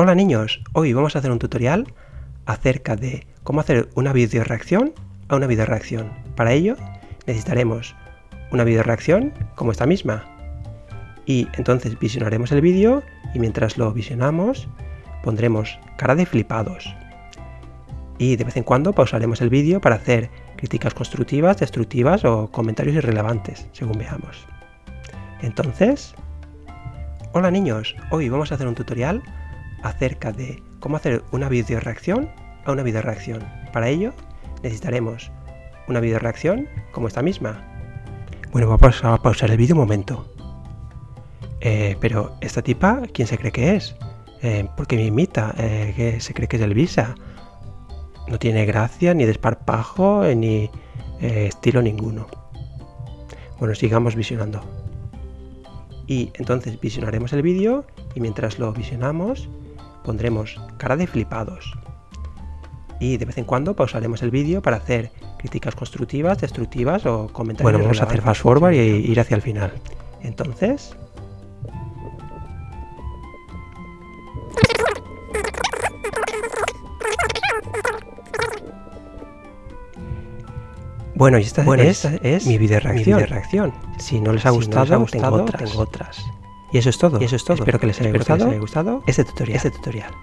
Hola niños, hoy vamos a hacer un tutorial acerca de cómo hacer una video reacción a una video reacción. Para ello necesitaremos una video reacción como esta misma. Y entonces visionaremos el vídeo y mientras lo visionamos pondremos cara de flipados. Y de vez en cuando pausaremos el vídeo para hacer críticas constructivas, destructivas o comentarios irrelevantes, según veamos. Entonces, hola niños, hoy vamos a hacer un tutorial acerca de cómo hacer una video reacción a una video reacción. Para ello necesitaremos una video reacción como esta misma. Bueno, vamos a pausar el vídeo un momento. Eh, pero esta tipa, ¿quién se cree que es? Eh, ¿Por qué me imita? Eh, ¿Que se cree que es Elvisa? No tiene gracia, ni desparpajo, ni estilo ninguno. Bueno, sigamos visionando. Y entonces visionaremos el vídeo y mientras lo visionamos pondremos cara de flipados. Y de vez en cuando pausaremos el vídeo para hacer críticas constructivas, destructivas o comentarios. Bueno, vamos a hacer fast forward y ir hacia el final. Entonces... Bueno, y esta, es, mi video reacción. reacción. Si no les ha gustado, tengo, otras. Y eso es todo. Y eso es todo. Espero que les haya, gustado, que les haya gustado este tutorial. Este tutorial.